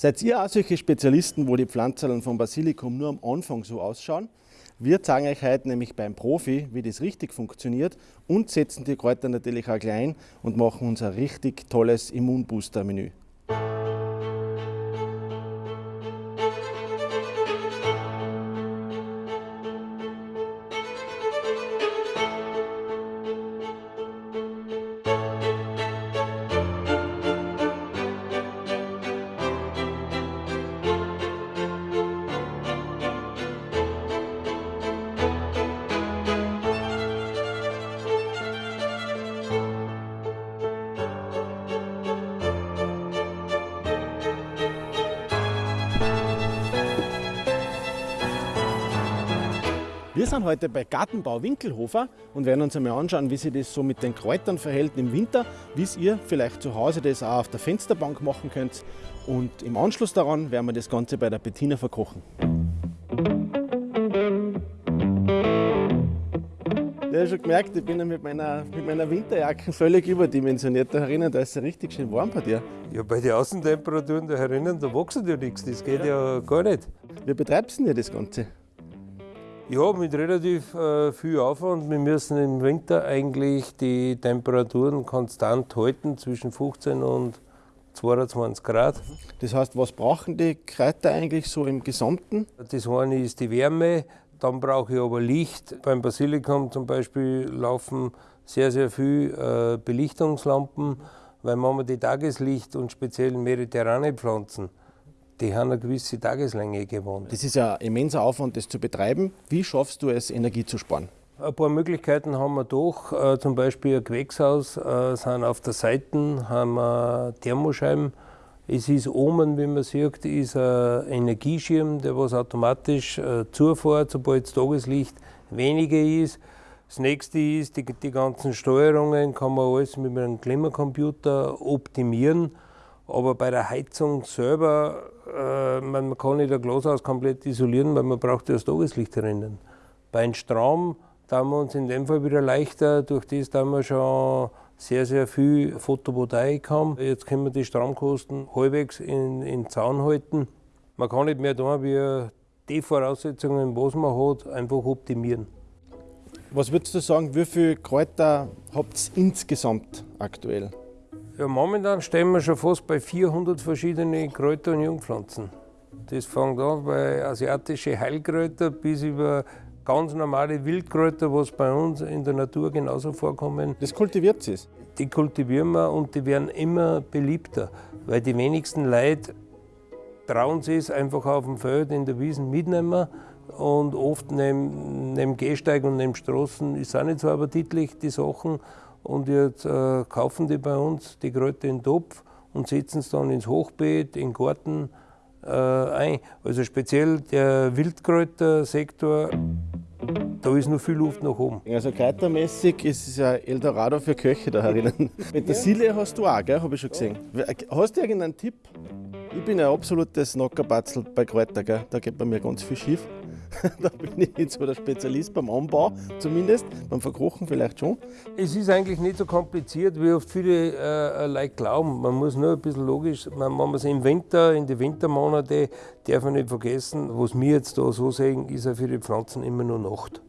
Seid ihr auch solche Spezialisten, wo die Pflanzerln vom Basilikum nur am Anfang so ausschauen? Wir zeigen euch heute nämlich beim Profi, wie das richtig funktioniert und setzen die Kräuter natürlich auch klein und machen uns ein richtig tolles Immunbooster-Menü. Sind heute bei Gartenbau Winkelhofer und werden uns einmal anschauen, wie sich das so mit den Kräutern verhält im Winter, wie es ihr vielleicht zu Hause das auch auf der Fensterbank machen könnt. Und im Anschluss daran werden wir das Ganze bei der Bettina verkochen. Ja, schon gemerkt, ich bin ja mit meiner, mit meiner Winterjacke völlig überdimensioniert. Da herinnen, da ist es richtig schön warm bei dir. Ja, bei den Außentemperaturen da herinnen, da wächst ja nichts. Das geht ja, ja gar nicht. Wie betreibst du denn das Ganze? Ja, mit relativ äh, viel Aufwand. Wir müssen im Winter eigentlich die Temperaturen konstant halten, zwischen 15 und 22 Grad. Das heißt, was brauchen die Kräuter eigentlich so im Gesamten? Das eine ist die Wärme, dann brauche ich aber Licht. Beim Basilikum zum Beispiel laufen sehr, sehr viele äh, Belichtungslampen, weil manchmal die Tageslicht und speziell mediterrane Pflanzen die haben eine gewisse Tageslänge gewohnt. Das ist ja ein immenser Aufwand, das zu betreiben. Wie schaffst du es, Energie zu sparen? Ein paar Möglichkeiten haben wir doch. Äh, zum Beispiel ein Gewächshaus, äh, sind auf der Seite haben wir Thermoscheiben. Es ist oben, wie man sieht, ist ein Energieschirm, der was automatisch äh, zufährt, sobald das Tageslicht weniger ist. Das nächste ist, die, die ganzen Steuerungen kann man alles mit einem Klimacomputer optimieren. Aber bei der Heizung selber, äh, man, kann nicht ein Glashaus komplett isolieren, weil man braucht ja das Tageslicht drinnen. Bei einem Strom da wir uns in dem Fall wieder leichter, durch das da wir schon sehr, sehr viel Photovoltaik haben. Jetzt können wir die Stromkosten halbwegs in, in Zaun halten. Man kann nicht mehr da, wie die Voraussetzungen, was man hat, einfach optimieren. Was würdest du sagen, wie viele Kräuter habt ihr insgesamt aktuell? Ja, momentan stehen wir schon fast bei 400 verschiedene Kräuter und Jungpflanzen. Das fängt an bei asiatische Heilkräuter bis über ganz normale Wildkräuter, was bei uns in der Natur genauso vorkommen. Das kultiviert es? Die kultivieren wir und die werden immer beliebter, weil die wenigsten Leute trauen sich es einfach auf dem Feld in der Wiesen mitnehmen und oft neben, neben Gehsteig und neben Straßen ist auch nicht so appetitlich, die Sachen. Und jetzt äh, kaufen die bei uns die Kräuter in den Topf und setzen es dann ins Hochbeet, in den Garten äh, ein. Also speziell der Wildkräutersektor, da ist noch viel Luft nach oben. Also kräutermäßig ist es ja Eldorado für Köche da herinnen. Petersilie hast du auch, gell? habe ich schon gesehen. Hast du irgendeinen Tipp? Ich bin ein absolutes Nockerbatzel bei Kräutern, gell? da geht bei mir ganz viel schief. da bin ich nicht so der Spezialist beim Anbau, zumindest. Beim Verkochen vielleicht schon. Es ist eigentlich nicht so kompliziert, wie oft viele äh, Leute glauben. Man muss nur ein bisschen logisch, man, wenn man es im Winter, in die Wintermonate, darf man nicht vergessen, was wir jetzt da so sehen, ist ja für die Pflanzen immer nur Nacht.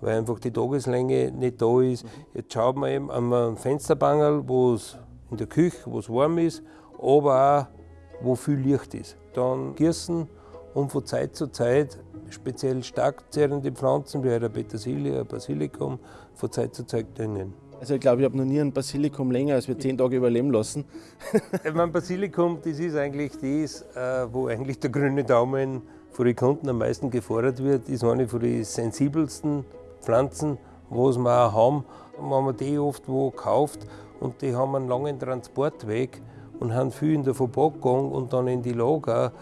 Weil einfach die Tageslänge nicht da ist. Jetzt schaut man eben an einem Fensterbangel, wo es in der Küche, wo es warm ist, aber auch, wo viel Licht ist. Dann gießen und von Zeit zu Zeit speziell stark zehrende Pflanzen wie eine Petersilie, ein Basilikum von Zeit zu Zeit düngen. Also ich glaube, ich habe noch nie ein Basilikum länger als wir zehn Tage überleben lassen. mein Basilikum, das ist eigentlich das, äh, wo eigentlich der grüne Daumen von den Kunden am meisten gefordert wird. Das ist eine von den sensibelsten Pflanzen, was wir auch haben. Wenn man die oft wo kauft und die haben einen langen Transportweg und haben viel in der Verpackung und dann in die Lager,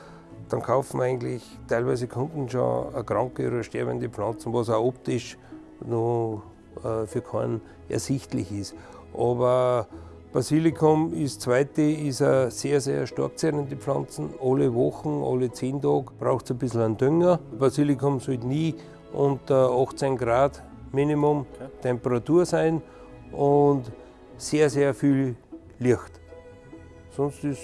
dann kaufen eigentlich teilweise Kunden schon eine kranke oder sterbende Pflanzen, was auch optisch noch äh, für keinen ersichtlich ist. Aber Basilikum ist zweite, ist eine sehr, sehr stark zehrende Pflanze. Alle Wochen, alle zehn Tage braucht es ein bisschen einen Dünger. Basilikum sollte nie unter 18 Grad Minimum okay. Temperatur sein und sehr, sehr viel Licht. Sonst ist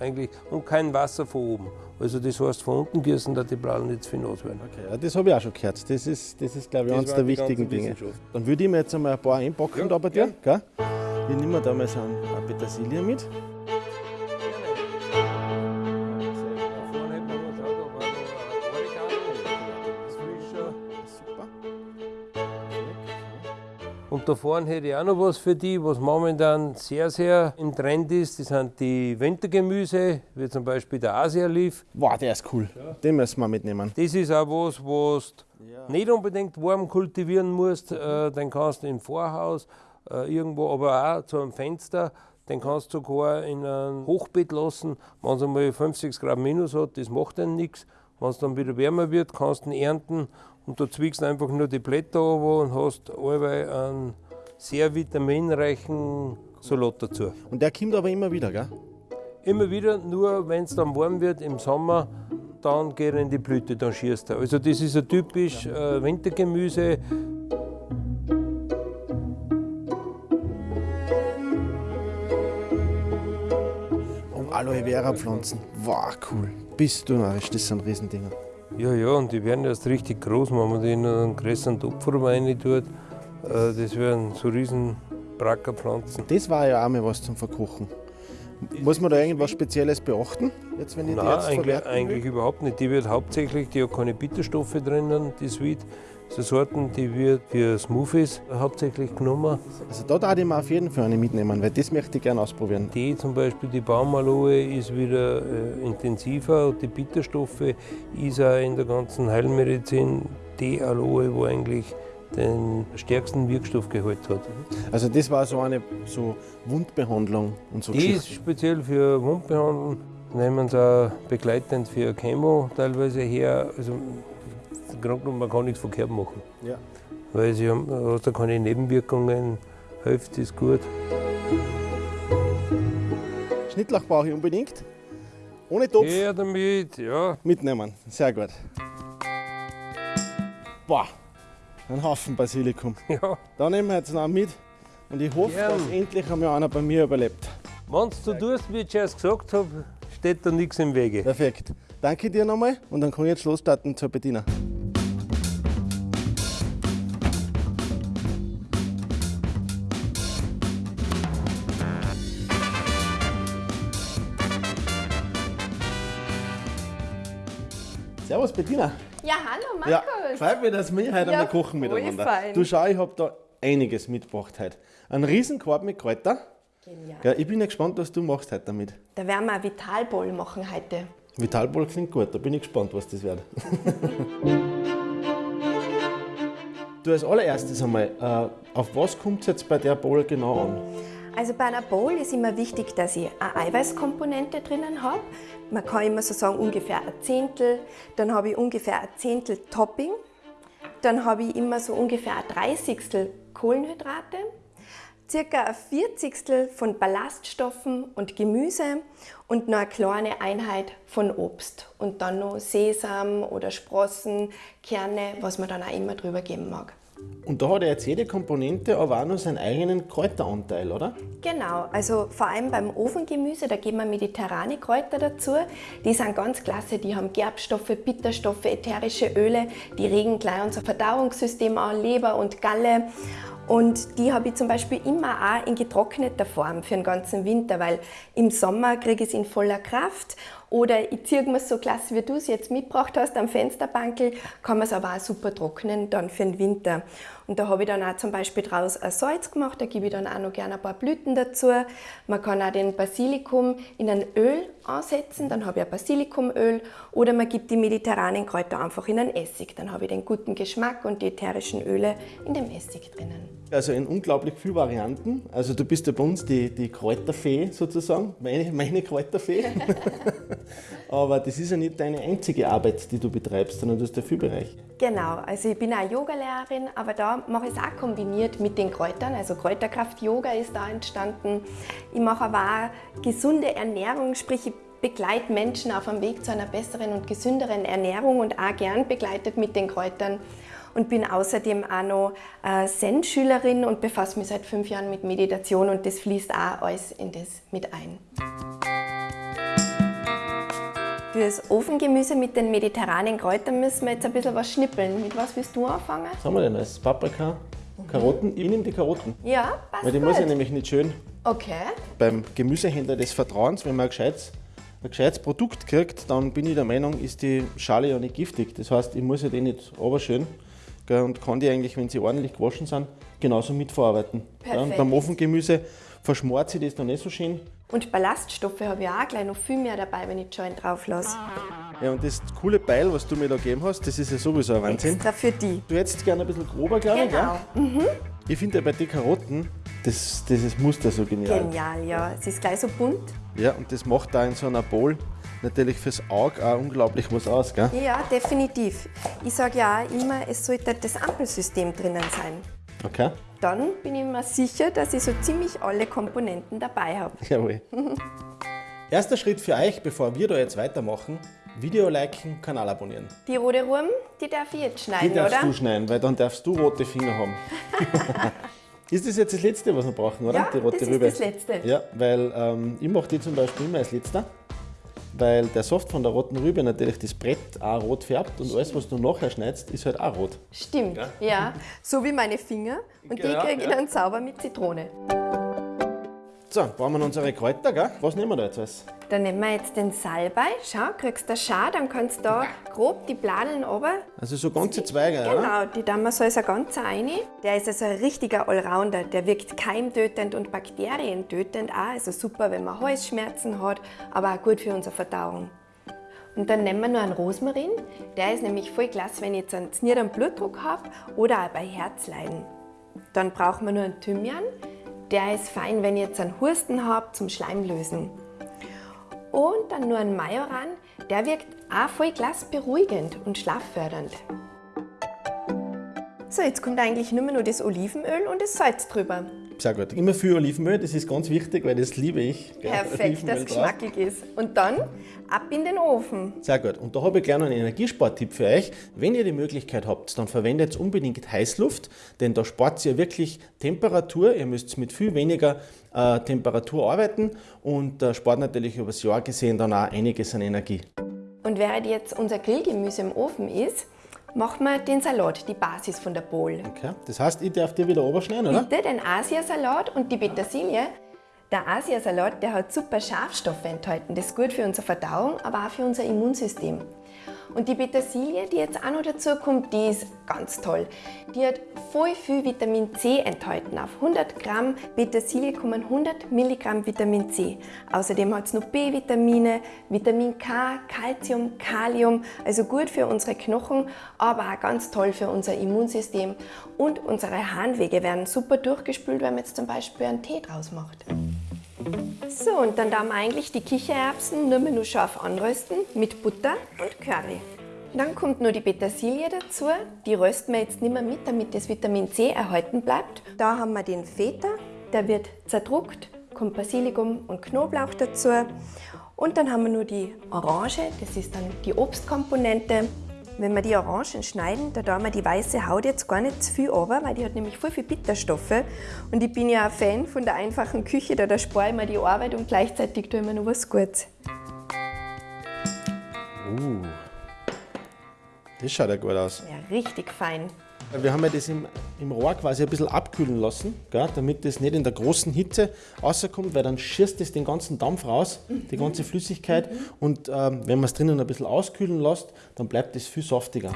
eigentlich und kein Wasser von oben. Also das heißt, von unten gießen, dass die Blalen nicht zu viel nass werden. Okay, ja, das habe ich auch schon gehört. Das ist, das ist glaube ich, eines der wichtigen Dinge. Dann würde ich mir jetzt einmal ein paar einpacken Ja, da bei dir. gern. Gell? Ich nehme da mal so ein ein Petersilie mit. Und da vorne hätte ich auch noch was für die, was momentan sehr, sehr im Trend ist. Das sind die Wintergemüse, wie zum Beispiel der Asialief. Wow, der ist cool. Den müssen wir mitnehmen. Das ist auch was, was du nicht unbedingt warm kultivieren musst. Äh, den kannst du im Vorhaus, äh, irgendwo, aber auch zu einem Fenster. Den kannst du sogar in ein Hochbeet lassen, wenn es einmal 50 Grad minus hat, das macht dann nichts. Wenn es dann wieder wärmer wird, kannst du ihn ernten und da zwiegst du einfach nur die Blätter runter und hast allweil einen sehr vitaminreichen Salat dazu. Und der kommt aber immer wieder, gell? Immer wieder, nur wenn es dann warm wird im Sommer, dann geht er in die Blüte, dann schießt er. Also das ist ein typisch äh, Wintergemüse. Und Aloe Vera Pflanzen. Wow, cool. Bist du narrisch, das sind Riesendinger. Ja, ja, und die werden erst richtig groß, wenn man die in einen größeren Topf rein tut. Äh, das werden so riesen Brackerpflanzen. Das war ja auch mal was zum Verkochen. Muss man da irgendwas Spezielles beachten, jetzt wenn ich die Nein, jetzt eigentlich, eigentlich überhaupt nicht. Die wird hauptsächlich, die hat keine Bitterstoffe drinnen, die Sweet. So Sorten, die wird für Smoothies hauptsächlich genommen. Also da darf ich mir auf jeden Fall eine mitnehmen, weil das möchte ich gerne ausprobieren. Die zum Beispiel, die Baumaloe ist wieder äh, intensiver und die Bitterstoffe ist auch in der ganzen Heilmedizin die Aloe, wo eigentlich den stärksten Wirkstoffgehalt hat. Also das war so eine so Wundbehandlung und so Die ist speziell für Wundbehandlung, nehmen sie auch begleitend für Chemo teilweise her. Also genommen, man kann nichts verkehrt machen, Ja. weil sie haben, hast da keine Nebenwirkungen, hilft ist gut. Schnittlauch brauche ich unbedingt. Ohne Topf Her damit, ja. mitnehmen. Sehr gut. Boah, ein Haufen Basilikum. ja. Da nehmen wir jetzt noch mit und ich hoffe, Gern. dass endlich einmal einer bei mir überlebt. Wenn du tust, wie ich zuerst gesagt habe, steht da nichts im Wege. Perfekt. Danke dir nochmal und dann kann ich jetzt losstarten zur Bettina. Servus Bettina. Ja, hallo Ja, Markus. freut mich, dass wir heute Ja, kochen voll miteinander. fein. Du schau, ich habe da einiges mitgebracht heute. Einen riesen Korb mit Kräuter. Genial. Ja, ich bin ja gespannt, was du machst heute damit. Da werden wir ein Vitalbowl machen heute. Vitalball klingt gut, da bin ich gespannt, was das wird. du als allererstes einmal, äh, auf was kommt es jetzt bei der Bowl genau an? Also bei einer Bowl ist immer wichtig, dass ich eine Eiweißkomponente drinnen habe. Man kann immer so sagen, ungefähr ein Zehntel. Dann habe ich ungefähr ein Zehntel Topping. Dann habe ich immer so ungefähr ein Dreißigstel Kohlenhydrate. Circa ein Vierzigstel von Ballaststoffen und Gemüse und noch eine kleine Einheit von Obst. Und dann noch Sesam oder Sprossen, Kerne, was man dann auch immer drüber geben mag. Und da hat ja jetzt jede Komponente aber auch noch seinen eigenen Kräuteranteil, oder? Genau, also vor allem beim Ofengemüse, da geben wir mediterrane Kräuter dazu. Die sind ganz klasse, die haben Gerbstoffe, Bitterstoffe, ätherische Öle, die regen gleich unser Verdauungssystem an, Leber und Galle. Und die habe ich zum Beispiel immer auch in getrockneter Form für den ganzen Winter, weil im Sommer kriege ich es in voller Kraft. Oder ich ziehe mir so klasse, wie du es jetzt mitgebracht hast, am Fensterbankel, kann man es aber auch super trocknen dann für den Winter. Und da habe ich dann auch zum Beispiel draus ein Salz gemacht, da gebe ich dann auch noch gerne ein paar Blüten dazu. Man kann auch den Basilikum in ein Öl ansetzen, dann habe ich ein Basilikumöl. Oder man gibt die mediterranen Kräuter einfach in einen Essig, dann habe ich den guten Geschmack und die ätherischen Öle in dem Essig drinnen. Also in unglaublich viele Varianten. Also du bist ja bei uns die, die Kräuterfee sozusagen, meine, meine Kräuterfee. Aber das ist ja nicht deine einzige Arbeit, die du betreibst, sondern du hast ja viel Bereich. Genau, also ich bin auch Yogalehrerin, aber da mache ich es auch kombiniert mit den Kräutern. Also Kräuterkraft Yoga ist da entstanden. Ich mache aber auch gesunde Ernährung, sprich ich begleite Menschen auf dem Weg zu einer besseren und gesünderen Ernährung und auch gern begleitet mit den Kräutern. Und bin außerdem auch noch äh, Zen-Schülerin und befasse mich seit fünf Jahren mit Meditation und das fließt auch alles in das mit ein. Fürs Ofengemüse mit den mediterranen Kräutern müssen wir jetzt ein bisschen was schnippeln. Mit was willst du anfangen? Was haben wir denn als Paprika? Karotten? Ich nehme die Karotten. Ja, passt Weil die gut. muss ich nämlich nicht schön Okay. beim Gemüsehändler des Vertrauens, wenn man ein gescheites, ein gescheites Produkt kriegt, dann bin ich der Meinung, ist die Schale ja nicht giftig. Das heißt, ich muss ja die nicht oberschön gell, und kann die eigentlich, wenn sie ordentlich gewaschen sind, genauso mitverarbeiten. Perfekt. beim Ofengemüse verschmort sich das dann nicht so schön. Und Ballaststoffe habe ich auch gleich noch viel mehr dabei, wenn ich die Joint drauf lasse. Ja, und das coole Beil, was du mir da gegeben hast, das ist ja sowieso ein Wahnsinn. Extra für die. Du hättest gerne ein bisschen grober, glaube ich. Genau. Gell? Ich finde ja bei den Karotten, das, dieses Muster so genial. Genial, ja. Es ist gleich so bunt. Ja, und das macht da in so einer Bowl natürlich fürs Auge auch unglaublich was aus. Gell? Ja, definitiv. Ich sage ja auch immer, es sollte das Ampelsystem drinnen sein. Okay, Dann bin ich mir sicher, dass ich so ziemlich alle Komponenten dabei habe. jawohl. Erster Schritt für euch, bevor wir da jetzt weitermachen, Video liken, Kanal abonnieren. Die rote Wurm, die darf ich jetzt Die schneiden, darfst oder? du schneiden, weil dann darfst du rote Finger haben. ist das jetzt das Letzte, was wir brauchen, oder? Ja, die rote das Rübe. ist das Letzte. Ja, weil ähm, ich mache die zum Beispiel immer als Letzter, weil der Saft von der roten Rübe natürlich das Brett auch rot färbt und alles, was du nachher schneidest, ist halt auch rot. Stimmt, ja. So wie meine Finger. Und die Genau, kriege ich ja. dann sauber mit Zitrone. So, brauchen wir unsere Kräuter, gell? Was nehmen wir da jetzt alles? Dann nehmen wir jetzt den Salbei. Schau, kriegst du Schau, dann kannst du da grob die Bladeln runter. Also so ganze Zweige, ja? Genau, die tun wir so als ein ganzer rein. Der ist also ein richtiger Allrounder. Der wirkt keimtötend und bakterientötend auch. Also super, wenn man Halsschmerzen hat, aber auch gut für unsere Verdauung. Und dann nehmen wir noch einen Rosmarin. Der ist nämlich voll klasse, wenn ich jetzt einen niederen Blutdruck habe oder auch bei Herzleiden. Dann brauchen wir nur einen Thymian. Der ist fein, wenn ich jetzt einen Husten habe zum Schleimlösen. Und dann nur ein Majoran. Der wirkt auch voll klasse beruhigend und schlaffördernd. So, jetzt kommt eigentlich nur mehr nur das Olivenöl und das Salz drüber. Sehr gut. Immer viel Olivenöl, das ist ganz wichtig, weil das liebe ich. Perfekt, dass es geschmackig ist. Und dann ab in den Ofen. Sehr gut. Und da habe ich gleich noch einen Energiesporttipp für euch. Wenn ihr die Möglichkeit habt, dann verwendet unbedingt Heißluft, denn da spart ihr wirklich Temperatur. Ihr müsst mit viel weniger äh, Temperatur arbeiten und äh, spart natürlich über das Jahr gesehen dann auch einiges an Energie. Und während jetzt unser Grillgemüse im Ofen ist, machen wir den Salat, die Basis von der Bowl. Okay. Das heißt, ich darf dir wieder oberschneiden, oder? Bitte den Asiasalat und die Petersilie. Der Asiasalat, der hat super Schafstoffe enthalten. Das ist gut für unsere Verdauung, aber auch für unser Immunsystem. Und die Petersilie, die jetzt auch noch dazu kommt, die ist ganz toll. Die hat voll viel Vitamin C enthalten. Auf 100 Gramm Petersilie kommen 100 Milligramm Vitamin C. Außerdem hat es noch B-Vitamine, Vitamin K, Calcium, Kalium, also gut für unsere Knochen, aber auch ganz toll für unser Immunsystem. Und unsere Harnwege werden super durchgespült, wenn man jetzt zum Beispiel einen Tee draus macht. So, und dann darf man eigentlich die Kichererbsen nur mehr nur scharf anrösten mit Butter und Curry. Dann kommt nur die Petersilie dazu. Die rösten wir jetzt nicht mehr mit, damit das Vitamin C erhalten bleibt. Da haben wir den Feta, der wird zerdruckt, kommt Basilikum und Knoblauch dazu. Und dann haben wir nur die Orange, das ist dann die Obstkomponente. Wenn wir die Orangen schneiden, da tun wir die weiße Haut jetzt gar nicht zu viel runter, weil die hat nämlich voll viel Bitterstoffe. Und ich bin ja ein Fan von der einfachen Küche, da, da spare ich mir die Arbeit und gleichzeitig tue ich mir noch was Gutes. Uh, das schaut ja gut aus. Ja, richtig fein. Wir haben ja das im, im Rohr quasi ein bisschen abkühlen lassen, gell, damit das nicht in der großen Hitze rauskommt, weil dann schießt das den ganzen Dampf raus, die ganze Flüssigkeit. Und ähm, wenn man es drinnen ein bisschen auskühlen lässt, dann bleibt es viel saftiger.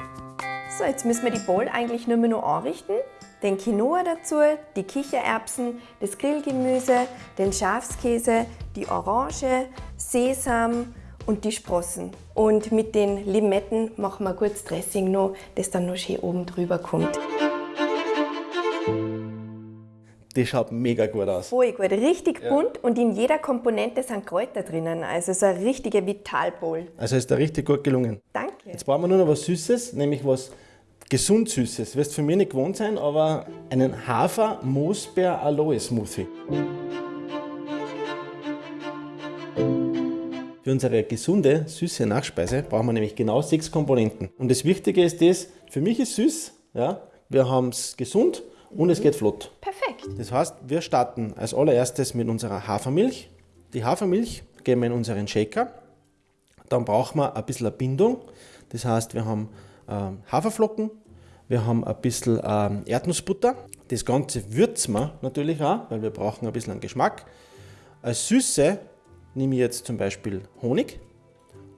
So, jetzt müssen wir die Bowl eigentlich nur mehr noch anrichten. Den Quinoa dazu, die Kichererbsen, das Grillgemüse, den Schafskäse, die Orange, Sesam und die Sprossen. Und mit den Limetten machen wir kurz Dressing noch, das dann noch schön oben drüber kommt. Das schaut mega gut aus. Voll gut, richtig bunt und in jeder Komponente sind Kräuter drinnen. Also so eine richtige Vitalbowl. Also ist da richtig gut gelungen. Danke. Jetzt brauchen wir nur noch was Süßes, nämlich was gesund Süßes. Wirst für mich nicht gewohnt sein, aber einen Hafer-Moosbeer-Aloe-Smoothie. Für unsere gesunde, süße Nachspeise brauchen wir nämlich genau sechs Komponenten. Und das Wichtige ist das, für mich ist süß, ja, wir haben es gesund und es geht flott. Perfekt. Das heißt, wir starten als allererstes mit unserer Hafermilch. Die Hafermilch geben wir in unseren Shaker. Dann brauchen wir ein bisschen Bindung. Das heißt, wir haben ähm, Haferflocken, wir haben ein bisschen ähm, Erdnussbutter. Das Ganze würzen wir natürlich auch, weil wir brauchen ein bisschen einen Geschmack. Als Süße nehme ich jetzt zum Beispiel Honig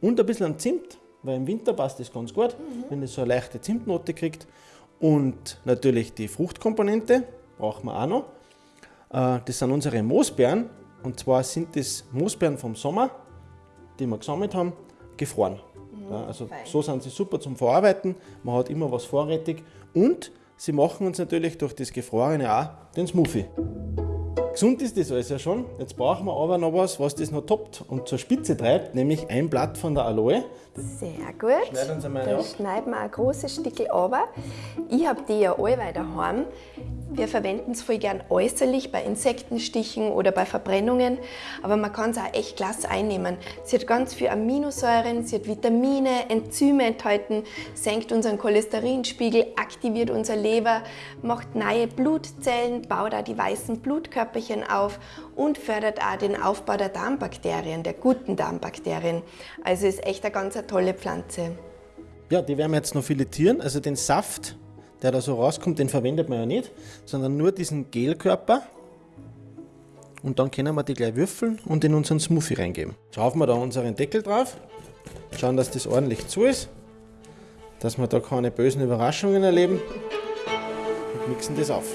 und ein bisschen Zimt, weil im Winter passt das ganz gut, mhm. wenn es so eine leichte Zimtnote kriegt. Und natürlich die Fruchtkomponente brauchen wir auch noch. Äh, das sind unsere Moosbeeren. Und zwar sind das Moosbeeren vom Sommer, die wir gesammelt haben, gefroren. Mhm, also fein. so sind sie super zum Verarbeiten. Man hat immer was vorrätig. Und sie machen uns natürlich durch das Gefrorene auch den Smoothie. Gesund ist das alles ja schon. Jetzt brauchen wir aber noch was, was das noch toppt und zur Spitze treibt, nämlich ein Blatt von der Aloe. Sehr gut. Schneiden uns einmal Dann schneiden wir ein großes Stück runter. Ich habe die ja allweil daheim. Wir verwenden es voll gern äußerlich bei Insektenstichen oder bei Verbrennungen, aber man kann es auch echt klasse einnehmen. Sie hat ganz viel Aminosäuren, sie hat Vitamine, Enzyme enthalten, senkt unseren Cholesterinspiegel, aktiviert unser Leber, macht neue Blutzellen, baut auch die weißen Blutkörperchen auf und fördert auch den Aufbau der Darmbakterien, der guten Darmbakterien. Also ist echt eine ganz tolle Pflanze. Ja, die werden wir jetzt noch filetieren, also den Saft der da so rauskommt, den verwendet man ja nicht, sondern nur diesen Gelkörper. Und dann können wir die gleich würfeln und in unseren Smoothie reingeben. Schauen wir da unseren Deckel drauf, schauen, dass das ordentlich zu ist, dass wir da keine bösen Überraschungen erleben und mixen das auf.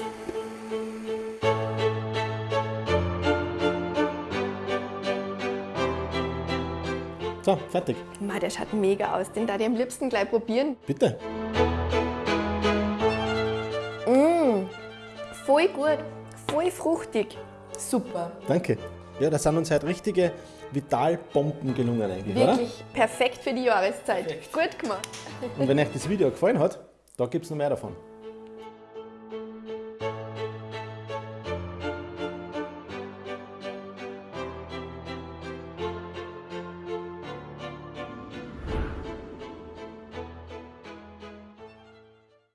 So, fertig. Ma, der schaut mega aus. Den darf ich am liebsten gleich probieren. Bitte. Voll gut, voll fruchtig. Super. Danke. Ja, da sind uns halt richtige Vitalbomben gelungen eigentlich, Wirklich oder? perfekt für die Jahreszeit. Perfekt. Gut gemacht. Und wenn euch das Video gefallen hat, da gibt es noch mehr davon.